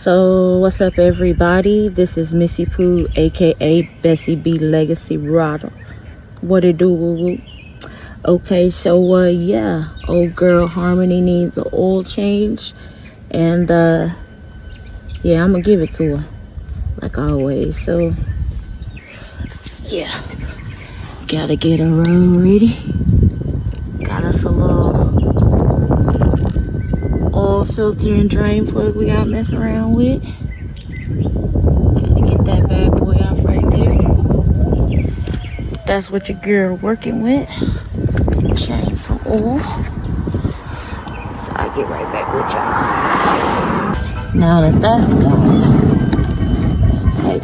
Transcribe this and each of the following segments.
So what's up everybody? This is Missy poo aka Bessie B Legacy Rodder. What it do woo woo? Okay, so uh yeah, old girl Harmony needs an oil change and uh yeah, I'm gonna give it to her like always. So yeah, gotta get her road ready. Got us a little filter and drain plug we got mess around with. Gotta get that bad boy off right there. That's what your girl working with. Change some oil. So I get right back with y'all. Now that that's done, take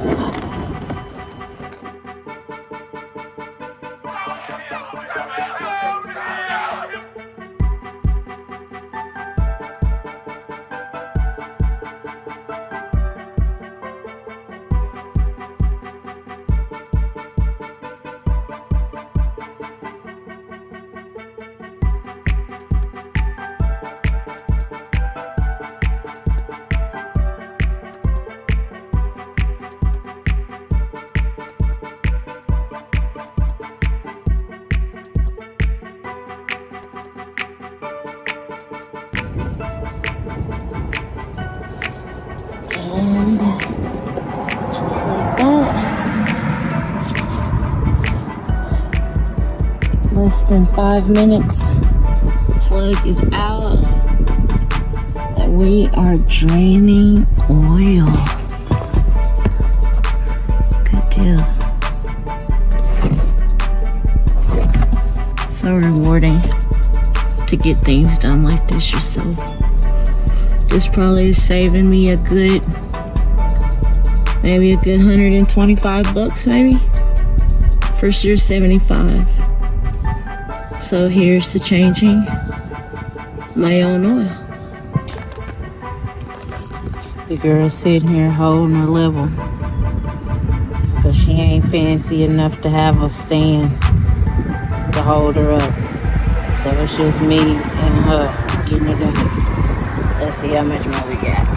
Less than five minutes. Plug is out. And we are draining oil. Good deal. So rewarding to get things done like this yourself. This probably is saving me a good, maybe a good 125 bucks maybe. First year 75. So here's to changing my own oil. The girl's sitting here holding her level. Cause she ain't fancy enough to have a stand to hold her up. So it's just me and her getting it done. Let's see how much more we got.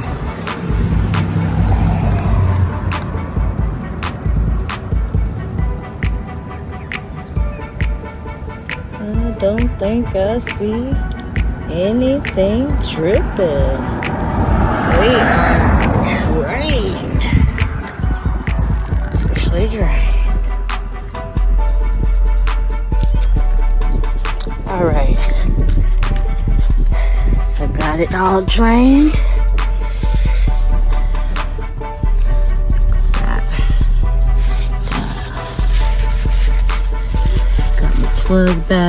Don't think I see anything tripping. We are drained. Officially drained. All right. So got it all drained. Plug back.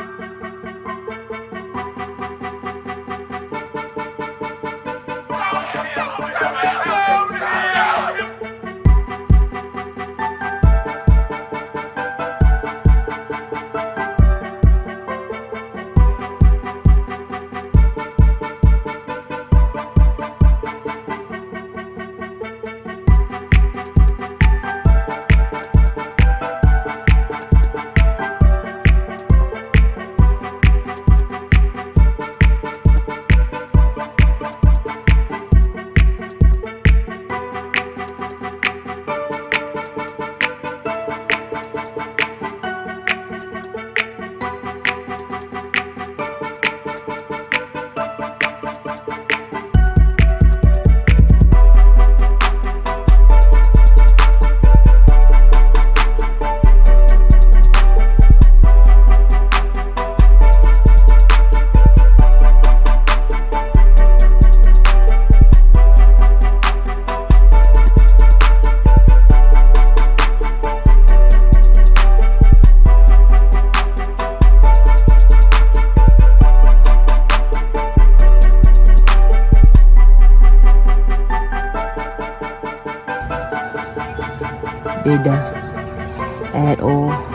did I at all.